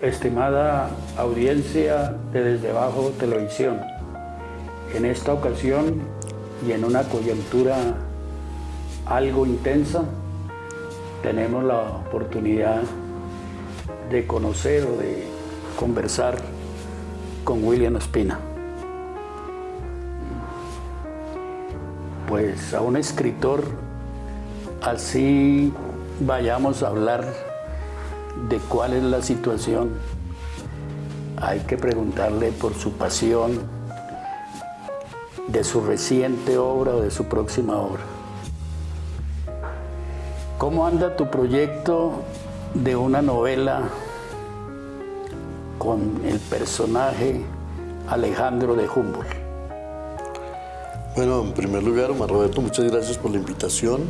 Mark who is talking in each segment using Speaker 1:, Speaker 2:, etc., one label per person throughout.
Speaker 1: Estimada audiencia de Desde Abajo Televisión, en esta ocasión y en una coyuntura algo intensa, tenemos la oportunidad de conocer o de conversar con William Espina. Pues a un escritor así vayamos a hablar de cuál es la situación, hay que preguntarle por su pasión, de su reciente obra o de su próxima obra. ¿Cómo anda tu proyecto de una novela con el personaje Alejandro de Humboldt?
Speaker 2: Bueno, en primer lugar, Omar Roberto, muchas gracias por la invitación.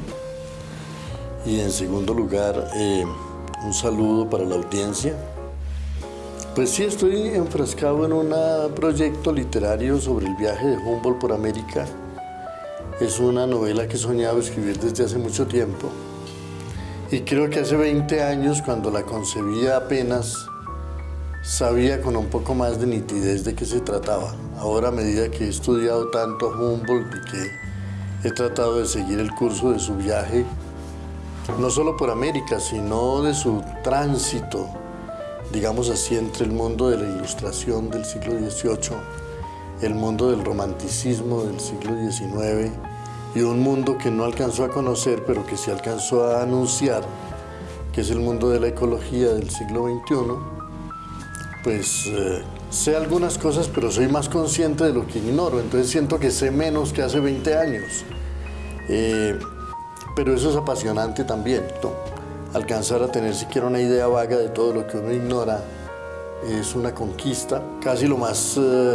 Speaker 2: Y en segundo lugar, eh, un saludo para la audiencia. Pues sí, estoy enfrascado en un proyecto literario sobre el viaje de Humboldt por América. Es una novela que he soñado escribir desde hace mucho tiempo. Y creo que hace 20 años, cuando la concebía apenas, sabía con un poco más de nitidez de qué se trataba. Ahora, a medida que he estudiado tanto Humboldt y que he tratado de seguir el curso de su viaje, no solo por América, sino de su tránsito, digamos así, entre el mundo de la ilustración del siglo XVIII, el mundo del romanticismo del siglo XIX y un mundo que no alcanzó a conocer, pero que sí alcanzó a anunciar, que es el mundo de la ecología del siglo XXI, pues eh, sé algunas cosas, pero soy más consciente de lo que ignoro, entonces siento que sé menos que hace 20 años. Eh, pero eso es apasionante también. Alcanzar a tener siquiera una idea vaga de todo lo que uno ignora es una conquista. Casi lo más eh,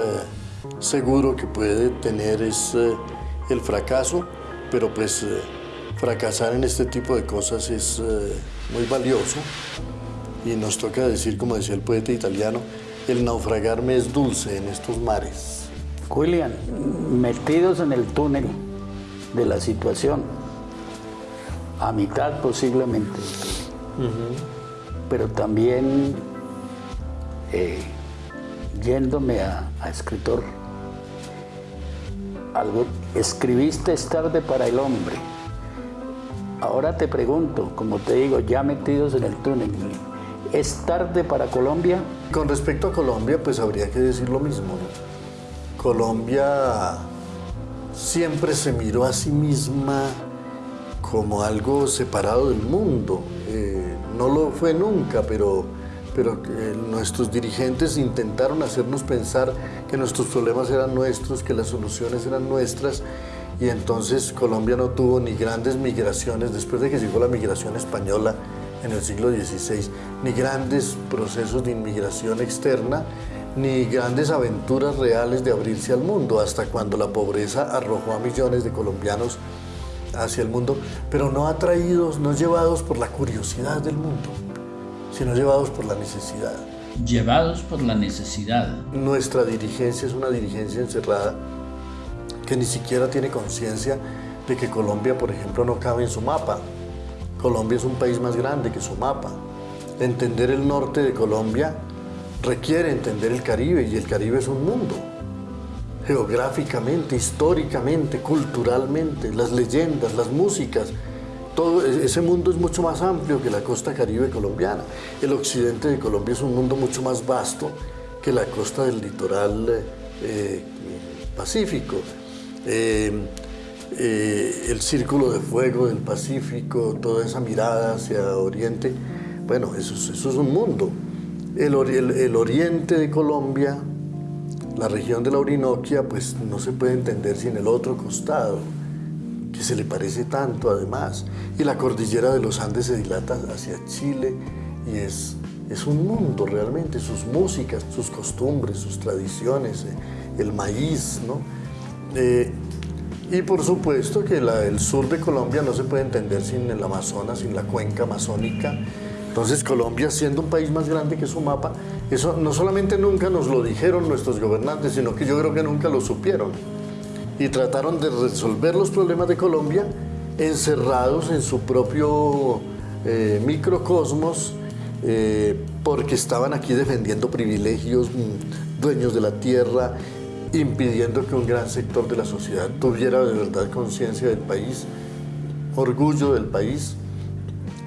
Speaker 2: seguro que puede tener es el fracaso, pero pues fracasar en este tipo de cosas es muy valioso. Y nos toca decir, como decía el poeta italiano, el naufragarme es dulce en estos mares.
Speaker 1: William, metidos en el túnel de la situación, a mitad posiblemente, pero también eh, yéndome a, escritor, algo, escribiste es tarde para el hombre. Ahora te pregunto, como te digo, ya metidos en el túnel, ¿es tarde para Colombia?
Speaker 2: Con respecto a Colombia, pues habría que decir lo mismo. Colombia siempre se miró a sí misma como algo separado del mundo. Eh, no lo fue nunca, pero, pero eh, nuestros dirigentes intentaron hacernos pensar que nuestros problemas eran nuestros, que las soluciones eran nuestras, y entonces Colombia no tuvo ni grandes migraciones, después de que llegó la migración española en el siglo XVI, ni grandes procesos de inmigración externa, ni grandes aventuras reales de abrirse al mundo, hasta cuando la pobreza arrojó a millones de colombianos hacia el mundo, pero no atraídos, no llevados por la curiosidad del mundo, sino llevados por la necesidad.
Speaker 3: Llevados por la necesidad.
Speaker 2: Nuestra dirigencia es una dirigencia encerrada que ni siquiera tiene conciencia de que Colombia, por ejemplo, no cabe en su mapa. Colombia es un país más grande que su mapa. Entender el norte de Colombia requiere entender el Caribe y el Caribe es un mundo geográficamente, históricamente, culturalmente, las leyendas, las músicas, todo e-, ese mundo es mucho más amplio que la costa caribe colombiana. El occidente de Colombia es un mundo mucho más vasto que la costa del litoral eh, eh, pacífico. Em, eh, el círculo de fuego del Pacífico, toda esa mirada hacia Oriente, bueno, eso, eso es un mundo. El, el oriente de Colombia la región de la Orinoquia pues no se puede entender sin el otro costado, que se le parece tanto además. Y la cordillera de los Andes se dilata hacia Chile y es, es un mundo realmente, sus músicas, sus costumbres, sus tradiciones, eh, el maíz, ¿no? Eh, y por supuesto que el sur de Colombia no se puede entender sin el Amazonas, sin la cuenca amazónica, Entonces Colombia, siendo un país más grande que su mapa, eso no solamente nunca nos lo dijeron nuestros gobernantes, sino que yo creo que nunca lo supieron. Y trataron de resolver los problemas de Colombia encerrados en su propio eh, microcosmos, eh, porque estaban aquí defendiendo privilegios, mm, dueños de la tierra, impidiendo que un gran sector de la sociedad tuviera de verdad conciencia del país, orgullo del país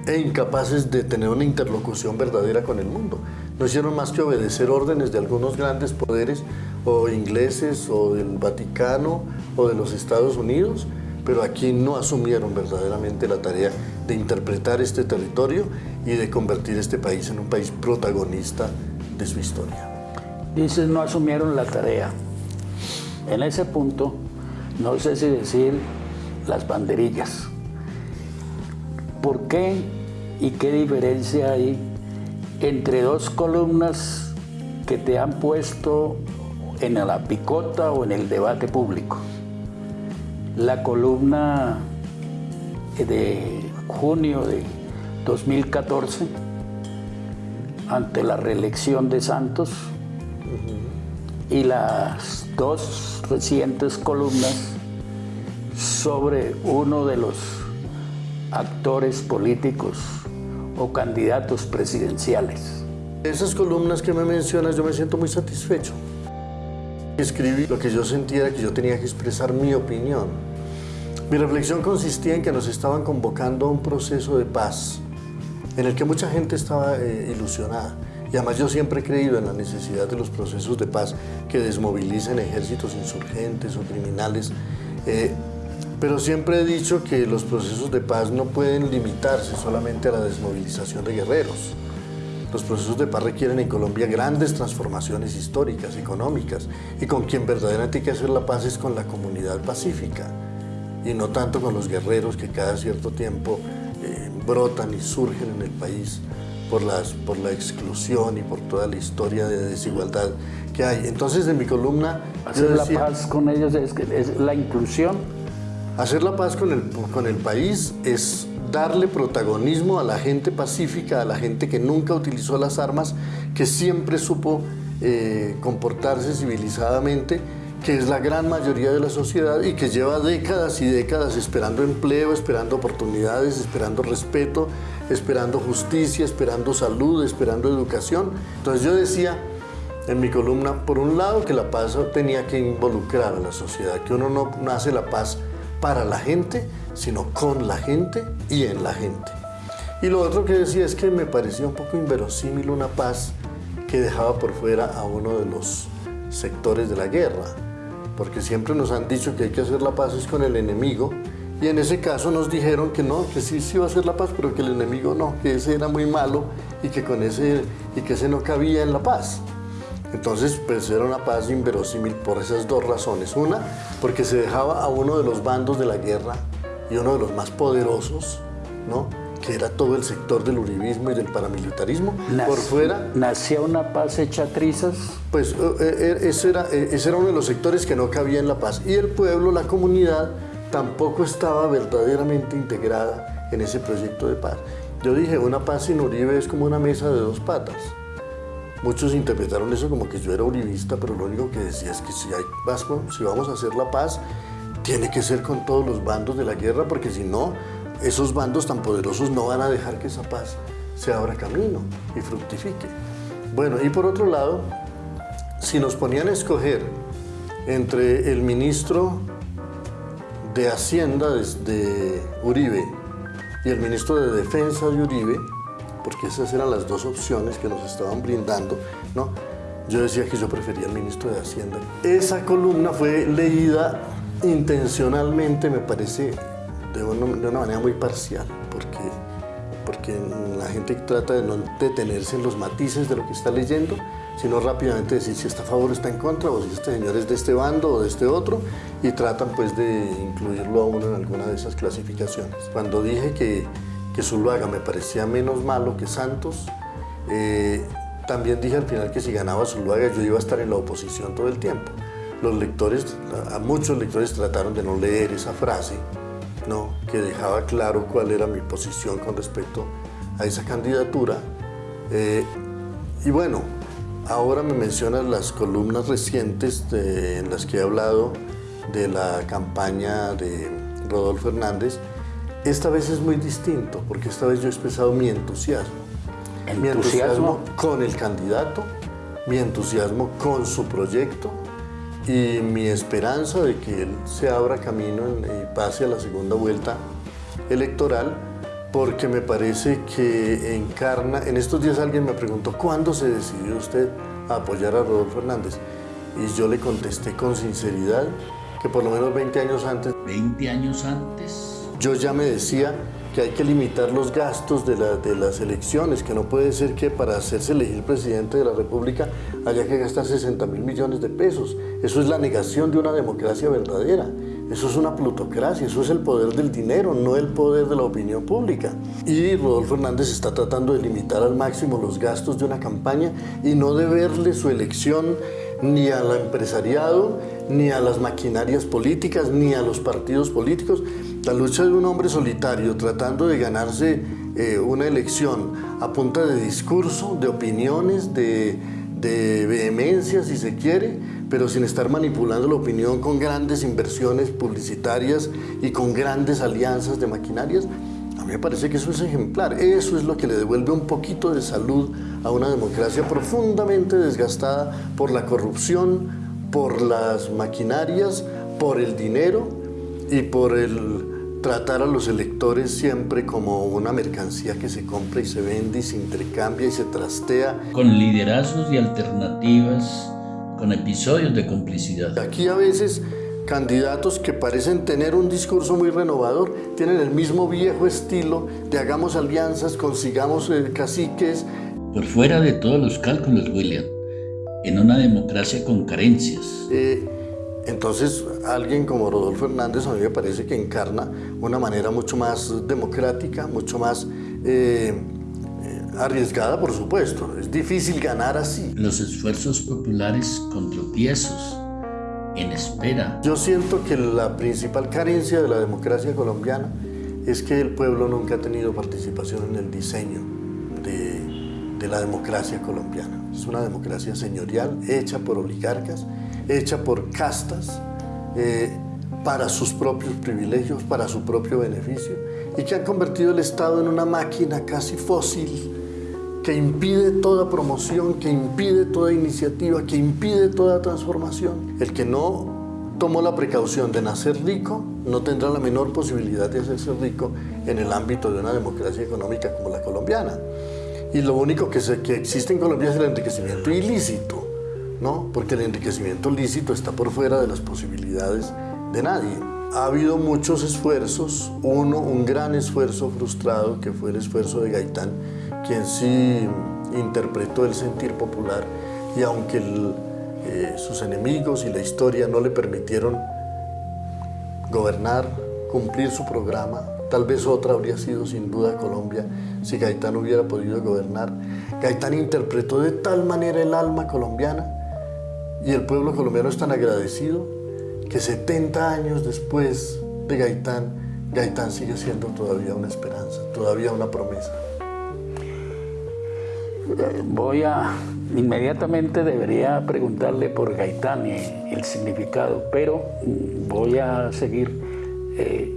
Speaker 2: e incapaces de tener una interlocución verdadera con el mundo. No hicieron más que obedecer órdenes de algunos grandes poderes o ingleses o del Vaticano o de los Estados Unidos, pero aquí no asumieron verdaderamente la tarea de interpretar este territorio y de convertir este país en un país protagonista de su historia.
Speaker 1: Dices, no asumieron la tarea. En ese punto, no sé si decir las banderillas. ¿Por qué y qué diferencia hay entre dos columnas que te han puesto en la picota o en el debate público? La columna de junio de 2014 ante la reelección de Santos y las dos recientes columnas sobre uno de los actores políticos o candidatos presidenciales.
Speaker 2: Esas columnas que me mencionas yo me siento muy satisfecho. Escribí lo que yo sentía que yo tenía que expresar mi opinión. Mi reflexión consistía en que nos estaban convocando a un proceso de paz en el que mucha gente estaba eh, ilusionada. Y además yo siempre he creído en la necesidad de los procesos de paz que desmovilicen ejércitos insurgentes o criminales. Eh, pero siempre he dicho que los procesos de paz no pueden limitarse solamente a la desmovilización de guerreros. Los procesos de paz requieren en Colombia grandes transformaciones históricas, económicas, y con quien verdaderamente hay que hacer la paz es con la comunidad pacífica, y no tanto con los guerreros que cada cierto tiempo eh, brotan y surgen en el país por, las, por la exclusión y por toda la historia de desigualdad que hay. Entonces, en mi columna...
Speaker 1: Hacer la paz con ellos es, es la inclusión
Speaker 2: Hacer la paz con el, con el país es darle protagonismo a la gente pacífica, a la gente que nunca utilizó las armas, que siempre supo eh, comportarse civilizadamente, que es la gran mayoría de la sociedad y que lleva décadas y décadas esperando empleo, esperando oportunidades, esperando respeto, esperando justicia, esperando salud, esperando educación. Entonces yo decía en mi columna, por un lado, que la paz tenía que involucrar a la sociedad, que uno no nace la paz para la gente, sino con la gente y en la gente. Y lo otro que decía es que me parecía un poco inverosímil una paz que dejaba por fuera a uno de los sectores de la guerra, porque siempre nos han dicho que hay que hacer la paz es con el enemigo, y en ese caso nos dijeron que no, que sí, sí iba a hacer la paz, pero que el enemigo no, que ese era muy malo y que con ese, y que ese no cabía en la paz. Entonces, pues era una paz inverosímil por esas dos razones. Una, porque se dejaba a uno de los bandos de la guerra y uno de los más poderosos, ¿no? que era todo el sector del uribismo y del paramilitarismo, por fuera.
Speaker 1: ¿Nacía una paz hecha trizas?
Speaker 2: Pues eh, eh, ese, era, eh, ese era uno de los sectores que no cabía en la paz. Y el pueblo, la comunidad, tampoco estaba verdaderamente integrada en ese proyecto de paz. Yo dije, una paz sin Uribe es como una mesa de dos patas. Muchos interpretaron eso como que yo era uribista, pero lo único que decía es que si, hay, si vamos a hacer la paz, tiene que ser con todos los bandos de la guerra, porque si no, esos bandos tan poderosos no van a dejar que esa paz se abra camino y fructifique. Bueno, y por otro lado, si nos ponían a escoger entre el ministro de Hacienda de Uribe y el ministro de Defensa de Uribe, porque esas eran las dos opciones que nos estaban brindando, ¿no? Yo decía que yo prefería al ministro de Hacienda. Esa columna fue leída intencionalmente, me parece, de una, manera muy parcial, porque, porque la gente trata de no detenerse en los matices de lo que está leyendo, sino rápidamente decir si está a favor o está en contra, o si este señor es de este bando o de este otro, y tratan pues de incluirlo a uno en alguna de esas clasificaciones. Cuando dije que que Zuluaga me parecía menos malo que Santos. Eh, también dije al final que si ganaba Zuluaga yo iba a estar en la oposición todo el tiempo. Los lectores, a muchos lectores trataron de no leer esa frase, ¿no? que dejaba claro cuál era mi posición con respecto a esa candidatura. Eh, y bueno, ahora me mencionas las columnas recientes en las que he hablado de la campaña de Rodolfo Hernández. Esta vez es muy distinto, porque esta vez yo he expresado mi entusiasmo. Mi entusiasmo con el candidato, mi entusiasmo con su proyecto y mi esperanza de que él se abra camino y pase a la segunda vuelta electoral porque me parece que encarna, en estos días alguien me preguntó, ¿cuándo se decidió usted a apoyar a Rodolfo Hernández? Y yo le contesté con sinceridad que por lo menos 20 años antes...
Speaker 3: 20 años antes.
Speaker 2: Yo ya me decía que hay que limitar los gastos de, de, las elecciones, que no puede ser que para hacerse elegir presidente de la República haya que gastar 60 mil millones de pesos. Eso es la negación de una democracia verdadera. Eso es una plutocracia, eso es el poder del dinero, no el poder de la opinión pública. Y Rodolfo Hernández está tratando de limitar al máximo los gastos de una campaña y no de verle su elección ni al empresariado, ni a las maquinarias políticas, ni a los partidos políticos. La lucha de un hombre solitario tratando de ganarse eh, una elección a punta de discurso, de opiniones, de vehemencia, si se quiere, pero sin estar manipulando la opinión con grandes inversiones publicitarias y con grandes alianzas de maquinarias, a mí me parece que eso es ejemplar. Eso es lo que le devuelve un poquito de salud a una democracia profundamente desgastada por la corrupción, por las maquinarias, por el dinero y por el tratar a los electores siempre como una mercancía que se compra y se vende y se intercambia y se trastea.
Speaker 3: Con liderazgos y alternativas, con episodios de complicidad.
Speaker 2: Aquí a veces candidatos que parecen tener un discurso muy renovador, tienen el mismo viejo estilo de hagamos alianzas, consigamos eh, caciques.
Speaker 3: Por fuera de todos los cálculos, William, en una democracia con carencias.
Speaker 2: Eh, entonces, alguien como Rodolfo Hernández a mí me parece que encarna una manera mucho más democrática, mucho más eh, arriesgada, por supuesto. Es difícil ganar así.
Speaker 3: Los esfuerzos populares con tropiezos en espera.
Speaker 2: Yo siento que la principal carencia de la democracia colombiana es que el pueblo nunca ha tenido participación en el diseño de, la democracia colombiana. Es una democracia señorial, hecha por oligarcas, hecha por castas, eh, para sus propios privilegios, para su propio beneficio, y que han convertido el Estado en una máquina casi fósil, que impide toda promoción, que impide toda iniciativa, que impide toda transformación. El que no tomó la precaución de nacer rico no tendrá la menor posibilidad de hacerse rico en el ámbito de una democracia económica como la colombiana. Y lo único que, que existe en Colombia es el enriquecimiento ilícito, ¿no? porque el enriquecimiento lícito está por fuera de las posibilidades de nadie. Ha habido muchos esfuerzos, uno, un gran esfuerzo frustrado, que fue el esfuerzo de Gaitán, quien sí interpretó el sentir popular y aunque eh, sus enemigos y la historia no le permitieron gobernar, cumplir su programa, tal vez otra habría sido sin duda Colombia si Gaitán hubiera podido gobernar. Gaitán interpretó de tal manera el alma colombiana y el pueblo colombiano es tan agradecido que 70 años después de Gaitán, Gaitán sigue siendo todavía una esperanza, todavía una promesa
Speaker 1: voy a, inmediatamente debería preguntarle por Gaitán el significado, pero voy a seguir eh,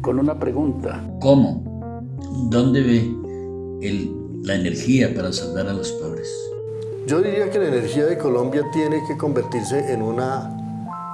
Speaker 1: con una pregunta.
Speaker 3: ¿Cómo? ¿Dónde ve la energía para salvar a los pobres?
Speaker 2: Yo diría que la energía de Colombia tiene que convertirse en una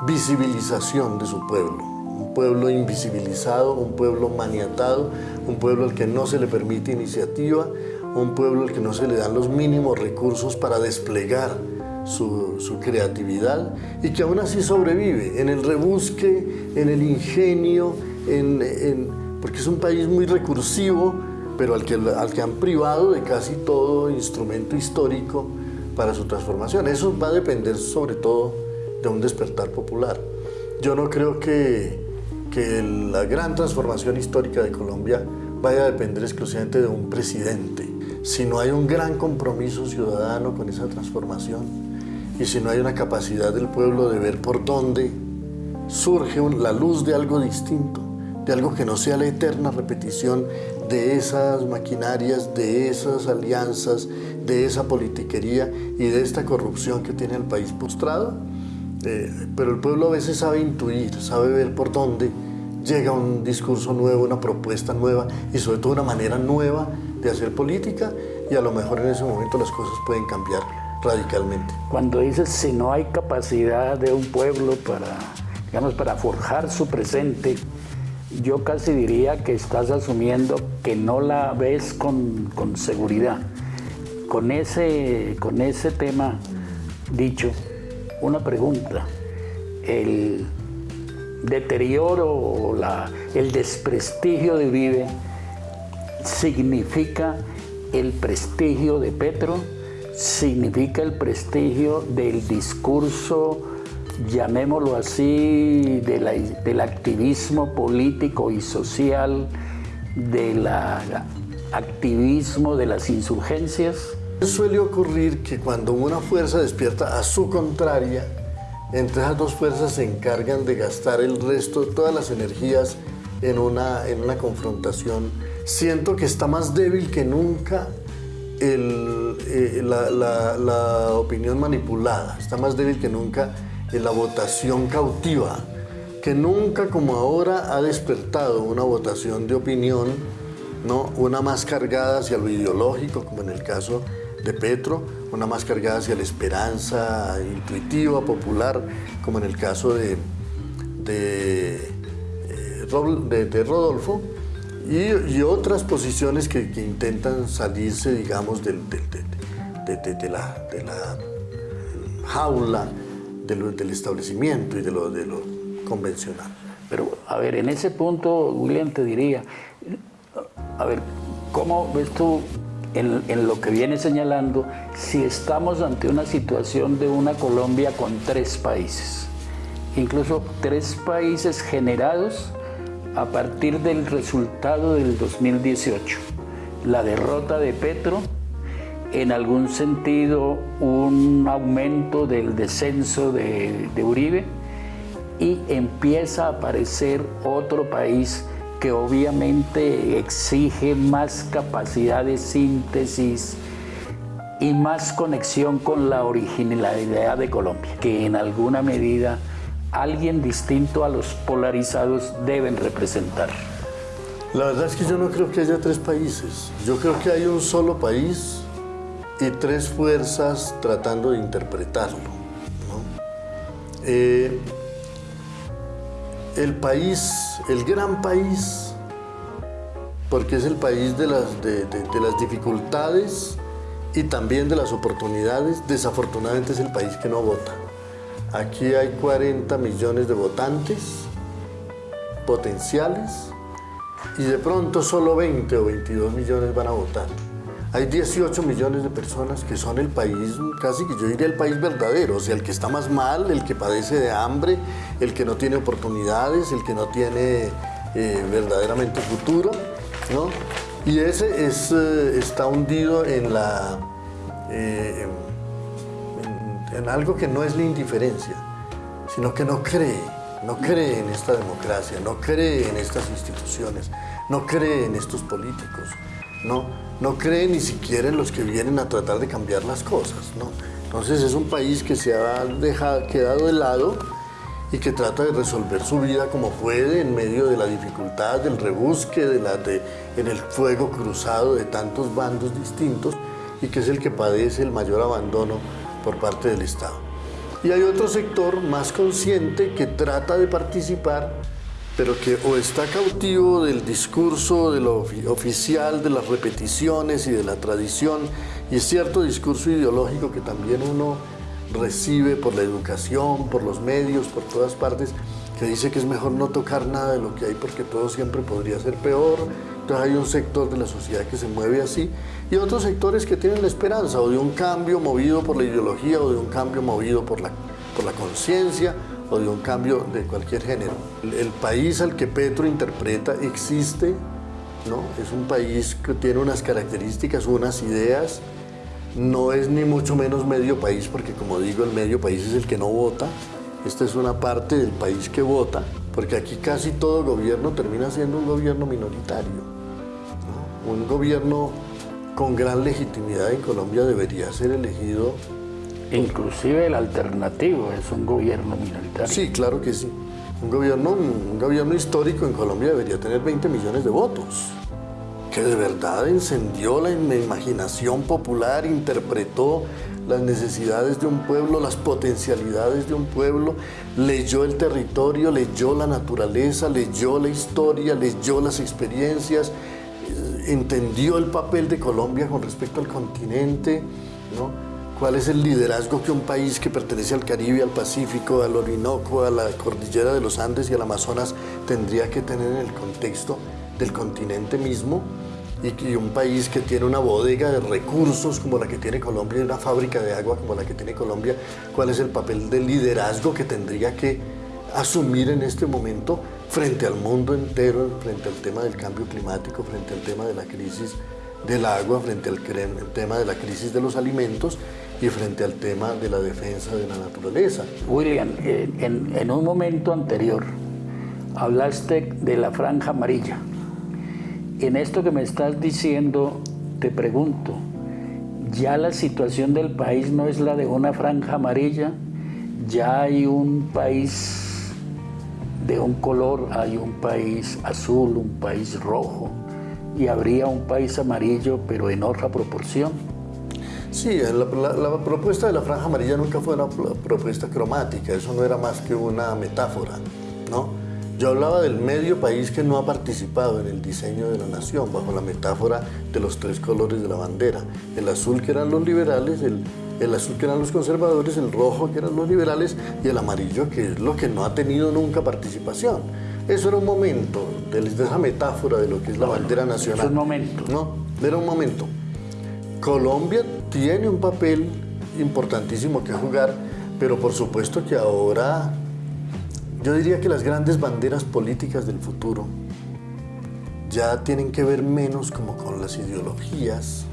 Speaker 2: visibilización de su pueblo. Un pueblo invisibilizado, un pueblo maniatado, un pueblo al que no se le permite iniciativa, un pueblo al que no se le dan los mínimos recursos para desplegar su, creatividad y que aún así sobrevive en el rebusque, en el ingenio, en, porque es un país muy recursivo, pero al que, al que han privado de casi todo instrumento histórico para su transformación. Eso va a depender sobre todo de un despertar popular. Yo no creo que, que la gran transformación histórica de Colombia vaya a depender exclusivamente de un presidente si no hay un gran compromiso ciudadano con esa transformación y si no hay una capacidad del pueblo de ver por dónde surge la luz de algo distinto, de algo que no sea la eterna repetición de esas maquinarias, de esas alianzas, de esa politiquería y de esta corrupción que tiene el país postrado. Eh, pero el pueblo a veces sabe intuir, sabe ver por dónde llega un discurso nuevo, una propuesta nueva y sobre todo una manera nueva de hacer política y a lo mejor en ese momento las cosas pueden cambiar radicalmente.
Speaker 1: Cuando dices si no hay capacidad de un pueblo para, digamos, para forjar su presente, yo casi diría que estás asumiendo que no la ves con, con seguridad. Con ese, con ese tema dicho, una pregunta. El deterioro la, el desprestigio de Uribe significa el prestigio de Petro, significa el prestigio del discurso, llamémoslo así, del activismo político y social, del activismo de las insurgencias.
Speaker 2: Suele ocurrir que cuando una fuerza despierta a su contraria, entre esas dos fuerzas se encargan de gastar el resto, todas las energías en una, en una confrontación. Siento que está más débil que nunca eh, la, opinión manipulada, está más débil que nunca la votación cautiva, que nunca como ahora ha despertado una votación de opinión, ¿no? una más cargada hacia lo ideológico, como en el caso de Petro, una más cargada hacia la esperanza intuitiva, popular, como en el caso de, de, eh, Rodolfo, y, otras posiciones que, intentan salirse, digamos, del, de, la, jaula del, establecimiento y de lo, de lo convencional.
Speaker 1: Pero, a ver, en ese punto, William, te diría, a ver, ¿cómo ves tú en, lo que viene señalando si estamos ante una situación de una Colombia con tres países, incluso tres países generados a partir del resultado del 2018, la derrota de Petro, en algún sentido un aumento del descenso de, Uribe y empieza a aparecer otro país que obviamente exige más capacidad de síntesis y más conexión con la originalidad de Colombia, que en alguna medida alguien distinto a los polarizados deben representar.
Speaker 2: La verdad es que yo no creo que haya tres países. Yo creo que hay un solo país y tres fuerzas tratando de interpretarlo. Eh, el país, el gran país, porque es el país de las, de, las dificultades y también de las oportunidades, desafortunadamente es el país que no vota. Aquí hay 40 millones de votantes potenciales y de pronto solo 20 o 22 millones van a votar. Hay 18 millones de personas que son el país, casi que yo diría el país verdadero, o sea, el que está más mal, el que padece de hambre, el que no tiene oportunidades, el que no tiene eh, verdaderamente futuro, ¿no? Y ese es, eh, está hundido en, la, eh, en algo que no es la indiferencia, sino que no cree, no cree en esta democracia, no cree en estas instituciones, no cree en estos políticos, ¿no? no cree ni siquiera en los que vienen a tratar de cambiar las cosas. ¿no? Entonces es un país que se ha dejado, quedado de lado y que trata de resolver su vida como puede en medio de la dificultad, del rebusque, de la, de, en el fuego cruzado de tantos bandos distintos y que es el que padece el mayor abandono por parte del Estado. Y hay otro sector más consciente que trata de participar pero que o está cautivo del discurso de oficial, de las repeticiones y de la tradición, y cierto discurso ideológico que también uno recibe por la educación, por los medios, por todas partes, que dice que es mejor no tocar nada de lo que hay porque todo siempre podría ser peor. Entonces hay un sector de la sociedad que se mueve así y otros sectores que tienen la esperanza o de un cambio movido por la ideología o de un cambio movido por la, por la conciencia o de un cambio de cualquier género. El, país al que Petro interpreta existe, ¿no? es un país que tiene unas características, unas ideas, no es ni mucho menos medio país, porque como digo, el medio país es el que no vota, esta es una parte del país que vota, porque aquí casi todo gobierno termina siendo un gobierno minoritario. Un gobierno con gran legitimidad en Colombia debería ser elegido.
Speaker 1: Inclusive el alternativo es un gobierno minoritario.
Speaker 2: Sí, claro que sí. Un gobierno, un gobierno histórico en Colombia debería tener 20 millones de votos que de verdad encendió la imaginación popular, interpretó las necesidades de un pueblo, las potencialidades de un pueblo, leyó el territorio, leyó la naturaleza, leyó la historia, leyó las experiencias, entendió el papel de Colombia con respecto al continente, ¿no? cuál es el liderazgo que un país que pertenece al Caribe, al Pacífico, al Orinoco, a la cordillera de los Andes y al Amazonas tendría que tener en el contexto del continente mismo y, un país que tiene una bodega de recursos como la que tiene Colombia y una fábrica de agua como la que tiene Colombia, cuál es el papel de liderazgo que tendría que asumir en este momento frente al mundo entero, frente al tema del cambio climático, frente al tema de la crisis del agua, frente al tema de la crisis de los alimentos y frente al tema de la defensa de la naturaleza.
Speaker 1: William, en, en un momento anterior hablaste de la franja amarilla. En esto que me estás diciendo, te pregunto, ¿ya la situación del país no es la de una franja amarilla? ¿Ya hay un país de un color, hay un país azul, un país rojo, y habría un país amarillo, pero en otra proporción?
Speaker 2: Sí, la, propuesta de la franja amarilla nunca fue una propuesta cromática, eso no era más que una metáfora, ¿no? Yo hablaba del medio país que no ha participado en el diseño de la nación, bajo la metáfora de los tres colores de la bandera. El azul que eran los liberales, el, azul que eran los conservadores, el rojo que eran los liberales y el amarillo que es lo que no ha tenido nunca participación. Eso era un momento de, esa metáfora de lo que es la bandera nacional. Es
Speaker 1: un momento.
Speaker 2: No, era un momento. Colombia tiene un papel importantísimo que jugar, pero por supuesto que ahora yo diría que las grandes banderas políticas del futuro ya tienen que ver menos como con las ideologías,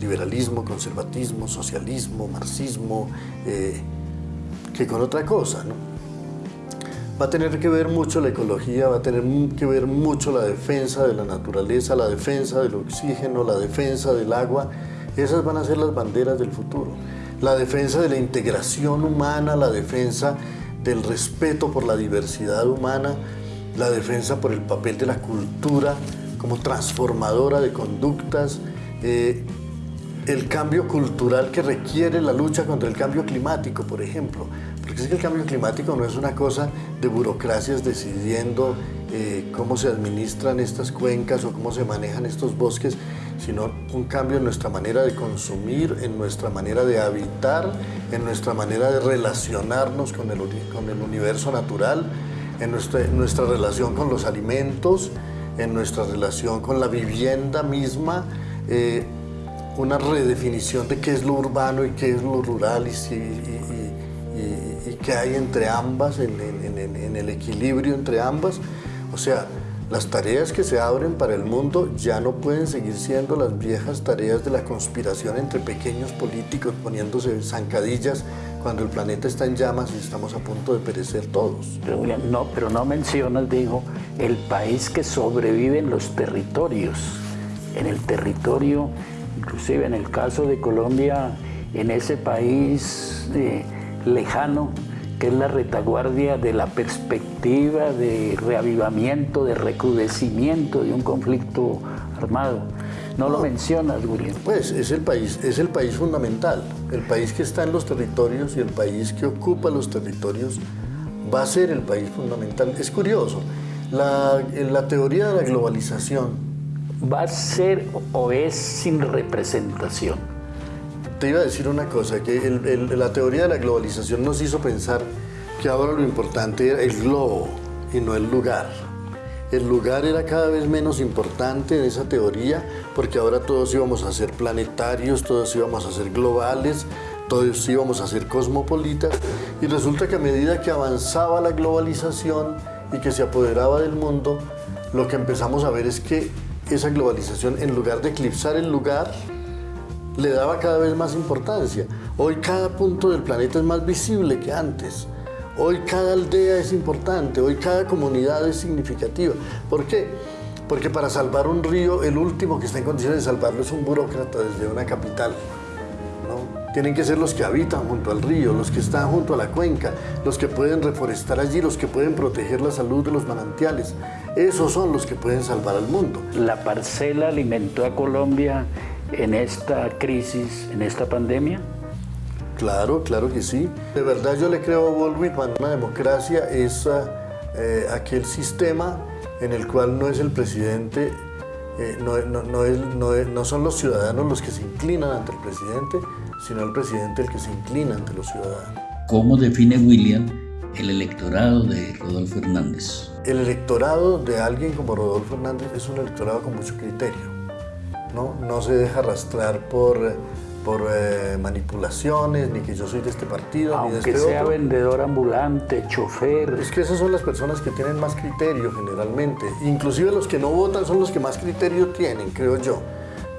Speaker 2: liberalismo, conservatismo, socialismo, marxismo, eh, que con otra cosa, ¿no? Va a tener que ver mucho la ecología, va a tener que ver mucho la defensa de la naturaleza, la defensa del oxígeno, la defensa del agua. Esas van a ser las banderas del futuro. La defensa de la integración humana, la defensa del respeto por la diversidad humana, la defensa por el papel de la cultura como transformadora de conductas, eh, el cambio cultural que requiere la lucha contra el cambio climático, por ejemplo. Porque es que el cambio climático no es una cosa de burocracias decidiendo eh, cómo se administran estas cuencas o cómo se manejan estos bosques, sino un cambio en nuestra manera de consumir, en nuestra manera de habitar, en nuestra manera de relacionarnos con el, con el universo natural, en nuestra, relación con los alimentos, en nuestra relación con la vivienda misma, eh, una redefinición de qué es lo urbano y qué es lo rural y, y, qué hay entre ambas, en, el equilibrio entre ambas. O sea, las tareas que se abren para el mundo ya no pueden seguir siendo las viejas tareas de la conspiración entre pequeños políticos poniéndose zancadillas cuando el planeta está en llamas y estamos a punto de perecer todos.
Speaker 1: No, pero no mencionas, digo, el país que sobrevive en los territorios. En el territorio, inclusive en el caso de Colombia, en ese país eh, lejano, que es la retaguardia de la perspectiva de reavivamiento, de recrudecimiento de un conflicto armado. No, lo mencionas, William.
Speaker 2: Pues es el país, es el país fundamental, el país que está en los territorios y el país que ocupa los territorios va a ser el país fundamental. Es curioso, la, la teoría de la globalización
Speaker 1: va a ser o es sin representación
Speaker 2: te iba a decir una cosa, que la teoría de la globalización nos hizo pensar que ahora lo importante era el globo y no el lugar. El lugar era cada vez menos importante en esa teoría porque ahora todos íbamos a ser planetarios, todos íbamos a ser globales, todos íbamos a ser cosmopolitas y resulta que a medida que avanzaba la globalización y que se apoderaba del mundo, lo que empezamos a ver es que esa globalización en lugar de eclipsar el lugar, le daba cada vez más importancia. Hoy cada punto del planeta es más visible que antes. Hoy cada aldea es importante, hoy cada comunidad es significativa. ¿Por qué? Porque para salvar un río, el último que está en condiciones de salvarlo es un burócrata desde una capital. ¿No? Tienen que ser los que habitan junto al río, los que están junto a la cuenca, los que pueden reforestar allí, los que pueden proteger la salud de los manantiales. Esos son los que pueden salvar al mundo.
Speaker 1: ¿La parcela alimentó a Colombia en esta crisis, en esta pandemia?
Speaker 2: Claro, claro que sí. De verdad yo le creo a Baldwin una democracia es eh, aquel sistema en el cual no es el presidente, eh, no, no, son los ciudadanos los que se inclinan ante el presidente, sino el presidente el que se inclina ante los ciudadanos.
Speaker 3: ¿Cómo define William el electorado de Rodolfo Hernández?
Speaker 2: El electorado de alguien como Rodolfo Hernández es un electorado con mucho criterio. No, no se deja arrastrar por por eh, manipulaciones, ni que yo soy de este partido,
Speaker 1: Aunque
Speaker 2: ni de este
Speaker 1: sea vendedor ambulante, chofer.
Speaker 2: Es que esas son las personas que tienen más criterio generalmente. Inclusive los que no votan son los que más criterio tienen, creo yo.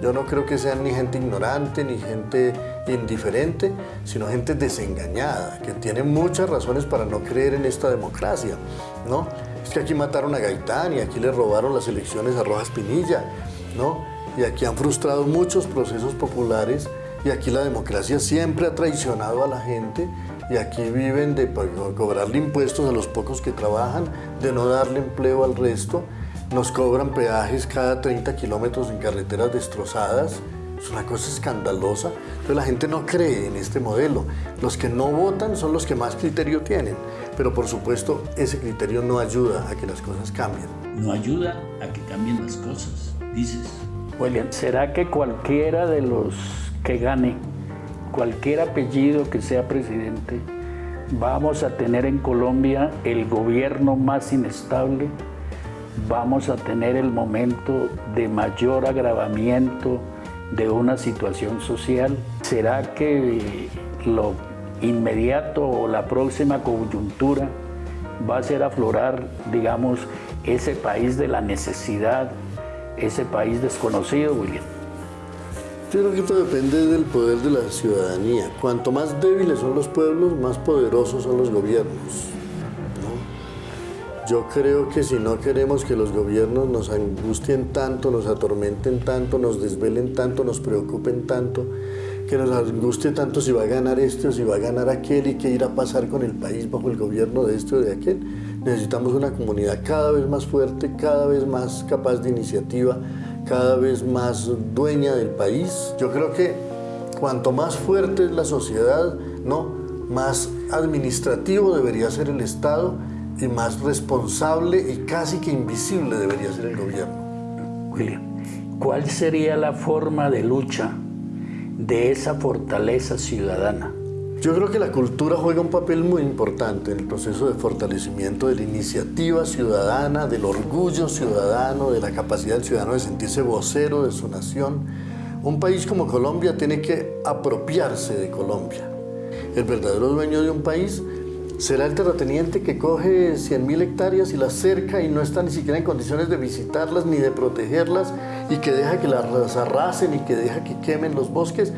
Speaker 2: Yo no creo que sean ni gente ignorante, ni gente indiferente, sino gente desengañada, que tiene muchas razones para no creer en esta democracia, ¿no? Es que aquí mataron a Gaitán y aquí le robaron las elecciones a Rojas Pinilla, ¿no? Y aquí han frustrado muchos procesos populares y aquí la democracia siempre ha traicionado a la gente y aquí viven de cobrarle impuestos a los pocos que trabajan, de no darle empleo al resto. Nos cobran peajes cada 30 kilómetros en carreteras destrozadas. Es una cosa escandalosa. Entonces la gente no cree en este modelo. Los que no votan son los que más criterio tienen. Pero por supuesto ese criterio no ayuda a que las cosas cambien.
Speaker 3: No ayuda a que cambien las cosas, dices.
Speaker 1: William, ¿será que cualquiera de los que gane, cualquier apellido que sea presidente, vamos a tener en Colombia el gobierno más inestable, vamos a tener el momento de mayor agravamiento de una situación social? ¿Será que lo inmediato o la próxima coyuntura va a ser aflorar, digamos, ese país de la necesidad, ese país desconocido, William?
Speaker 2: Yo creo que esto depende del poder de la ciudadanía. Cuanto más débiles son los pueblos, más poderosos son los gobiernos. Yo creo que si no queremos que los gobiernos nos angustien tanto, nos atormenten tanto, nos desvelen tanto, nos preocupen tanto, que nos angustie tanto si va a ganar este o si va a ganar aquel y qué irá a pasar con el país bajo el gobierno de este o de aquel, necesitamos una comunidad cada vez más fuerte, cada vez más capaz de iniciativa, cada vez más dueña del país. Yo creo que cuanto más fuerte es la sociedad, ¿no? más administrativo debería ser el Estado y más responsable y casi que invisible debería ser el gobierno.
Speaker 1: William, ¿cuál sería la forma de lucha de esa fortaleza ciudadana?
Speaker 2: Yo creo que la cultura juega un papel muy importante en el proceso de fortalecimiento de la iniciativa ciudadana, del orgullo ciudadano, de la capacidad del ciudadano de sentirse vocero de su nación. Un país como Colombia tiene que apropiarse de Colombia. El verdadero dueño de un país será el terrateniente que coge 100.000 hectáreas y las cerca y no está ni siquiera en condiciones de visitarlas ni de protegerlas y que deja que las arrasen y que deja que quemen los bosques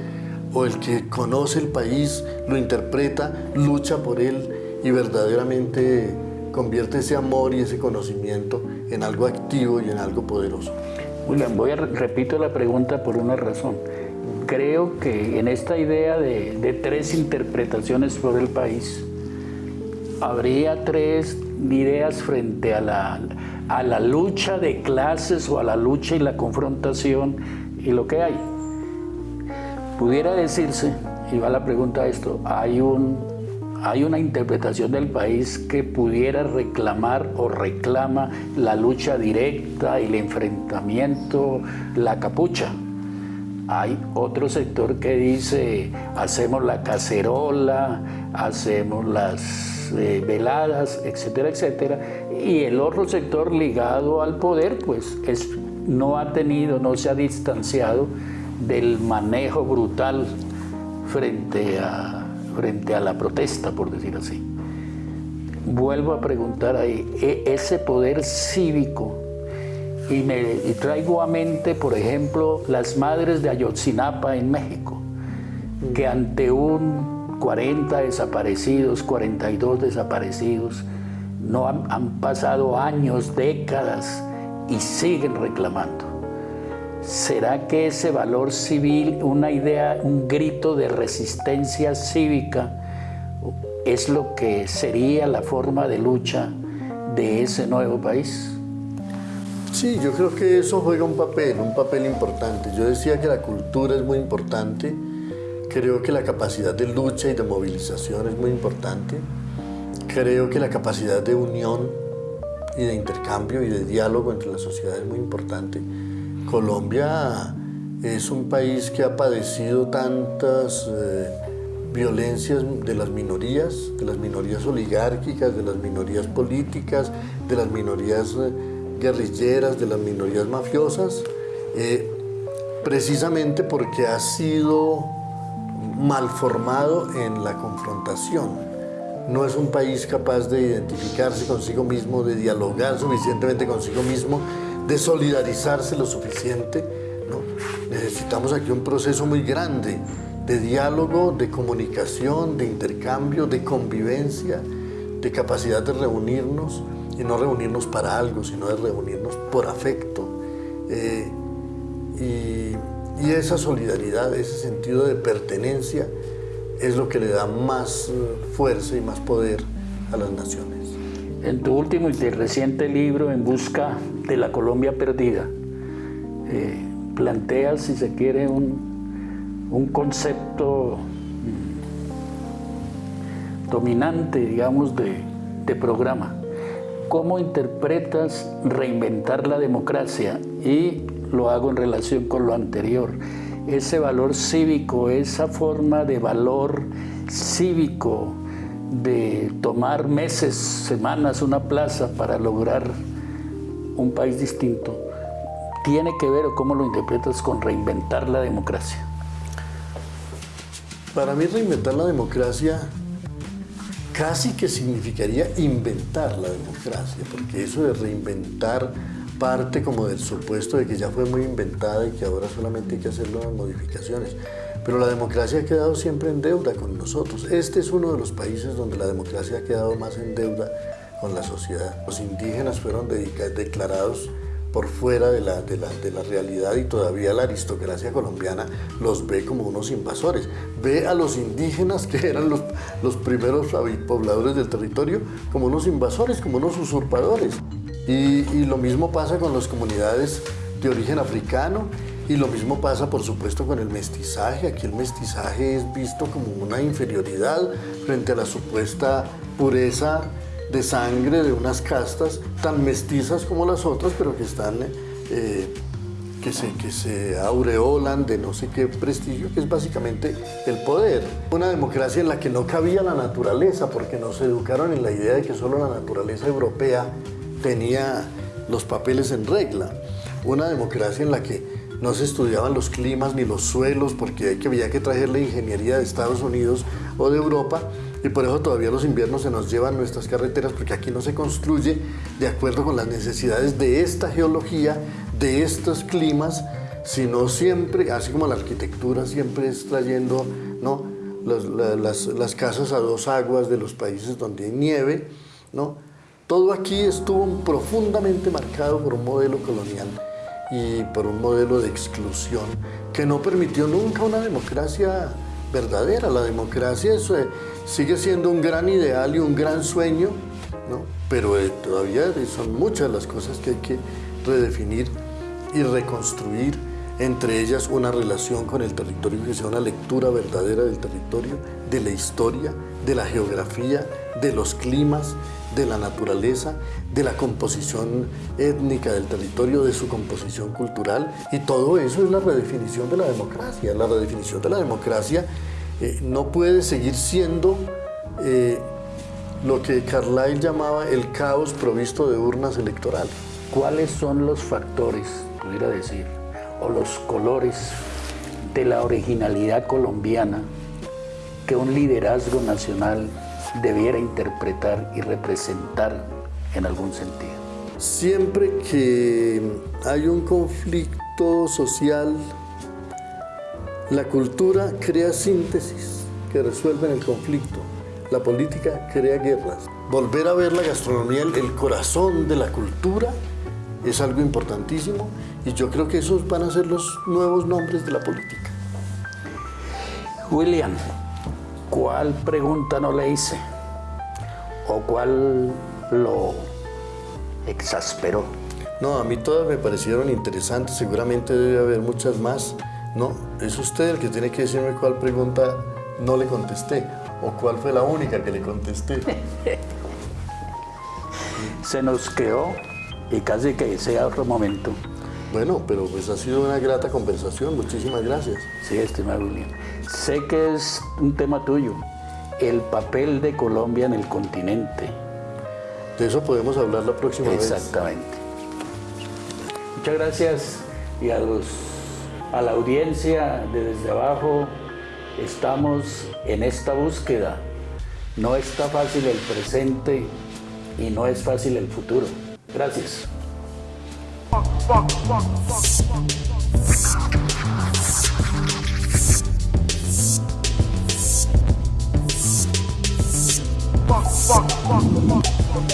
Speaker 2: o el que conoce el país, lo interpreta, lucha por él y verdaderamente convierte ese amor y ese conocimiento en algo activo y en algo poderoso.
Speaker 1: William, voy a repito la pregunta por una razón. Creo que en esta idea de, de tres interpretaciones por el país, habría tres ideas frente a la, a la lucha de clases o a la lucha y la confrontación y lo que hay. Pudiera decirse, y va la pregunta a esto, hay, un, hay una interpretación del país que pudiera reclamar o reclama la lucha directa, el enfrentamiento, la capucha. Hay otro sector que dice, hacemos la cacerola, hacemos las eh, veladas, etcétera, etcétera. Y el otro sector ligado al poder, pues es, no ha tenido, no se ha distanciado del manejo brutal frente a, frente a la protesta, por decir así. Vuelvo a preguntar ahí, e, ese poder cívico, y, me, traigo a mente, por ejemplo, las madres de Ayotzinapa en México, que ante un 40 desaparecidos, 42 desaparecidos, no han pasado años, décadas, y siguen reclamando. ¿Será que ese valor civil, una idea, un grito de resistencia cívica, es lo que sería la forma de lucha de ese nuevo país?
Speaker 2: Sí, yo creo que eso juega un papel, un papel importante. Yo decía que la cultura es muy importante, creo que la capacidad de lucha y de movilización es muy importante, creo que la capacidad de unión y de intercambio y de diálogo entre la sociedad es muy importante. Colombia es un país que ha padecido tantas eh, violencias de las minorías, de las minorías oligárquicas, de las minorías políticas, de las minorías... Eh, guerrilleras, de las minorías mafiosas, eh, precisamente porque ha sido mal formado en la confrontación. No es un país capaz de identificarse consigo mismo, de dialogar suficientemente consigo mismo, de solidarizarse lo suficiente. Necesitamos aquí un proceso muy grande de diálogo, de comunicación, de intercambio, de convivencia, de capacidad de reunirnos y no reunirnos para algo, sino de reunirnos por afecto. Eh, esa solidaridad, ese sentido de pertenencia es lo que le da más eh, fuerza y más poder a las naciones.
Speaker 1: En tu último y reciente libro, En Busca de la Colombia Perdida, eh, planteas, si se quiere, un, un concepto mm, dominante, digamos, de, de programa. ¿Cómo interpretas reinventar la democracia? Y lo hago en relación con lo anterior. Ese valor cívico, esa forma de valor cívico, de tomar meses, semanas, una plaza para lograr un país distinto, tiene que ver o cómo lo interpretas con reinventar la democracia?
Speaker 2: Para mí reinventar la democracia casi que significaría inventar la democracia, porque eso de reinventar parte como del supuesto de que ya fue muy inventada y que ahora solamente hay que hacer las modificaciones. Pero la democracia ha quedado siempre en deuda con nosotros. Este es uno de los países donde la democracia ha quedado más en deuda con la sociedad. Los indígenas fueron declarados por fuera de la, realidad y todavía la aristocracia colombiana los ve como unos invasores. Ve a los indígenas, que eran los, los primeros pobladores del territorio, como unos invasores, como unos usurpadores. Y, y lo mismo pasa con las comunidades de origen africano y lo mismo pasa, por supuesto, con el mestizaje. Aquí el mestizaje es visto como una inferioridad frente a la supuesta pureza de sangre de unas castas tan mestizas como las otras, pero que están, eh, que, se, que se aureolan de no sé qué prestigio, que es básicamente el poder. Una democracia en la que no cabía la naturaleza, porque nos educaron en la idea de que solo la naturaleza europea tenía los papeles en regla. Una democracia en la que no se estudiaban los climas ni los suelos, porque había que traer la ingeniería de Estados Unidos o de Europa, y por eso todavía los inviernos se nos llevan nuestras carreteras porque aquí no se construye de acuerdo con las necesidades de esta geología, de estos climas, sino siempre, así como la arquitectura siempre es trayendo ¿no? las, las, casas a dos aguas de los países donde hay nieve, ¿no? Todo aquí estuvo profundamente marcado por un modelo colonial y por un modelo de exclusión que no permitió nunca una democracia verdadera. La democracia sigue siendo un gran ideal y un gran sueño, ¿no? pero eh, todavía son muchas las cosas que hay que redefinir y reconstruir, entre ellas una relación con el territorio que sea una lectura verdadera del territorio, de la historia, de la geografía, de los climas, de la naturaleza, de la composición étnica del territorio, de su composición cultural. Y todo eso es la redefinición de la democracia. La redefinición de la democracia eh, no puede seguir siendo eh, lo que Carlyle llamaba el caos provisto de urnas electorales.
Speaker 1: ¿Cuáles son los factores, pudiera decir, o los colores de la originalidad colombiana que un liderazgo nacional debiera interpretar y representar en algún sentido.
Speaker 2: Siempre que hay un conflicto social, la cultura crea síntesis que resuelven el conflicto. La política crea guerras. Volver a ver la gastronomía, el corazón de la cultura, es algo importantísimo y yo creo que esos van a ser los nuevos nombres de la política.
Speaker 1: William, ¿cuál pregunta no le hice? ¿O cuál lo exasperó?
Speaker 2: No, a mí todas me parecieron interesantes, seguramente debe haber muchas más. No, es usted el que tiene que decirme cuál pregunta no le contesté o cuál fue la única que le contesté.
Speaker 1: Se nos quedó y casi que sea otro momento.
Speaker 2: Bueno, pero pues ha sido una grata conversación, muchísimas gracias.
Speaker 1: Sí, estimado William. Sé que es un tema tuyo, el papel de Colombia en el continente.
Speaker 2: De eso podemos hablar la próxima vez.
Speaker 1: Exactamente. Muchas gracias y a, los, a la audiencia de Desde Abajo estamos en esta búsqueda. No está fácil el presente y no es fácil el futuro. Gracias. fuck, fuck, fuck.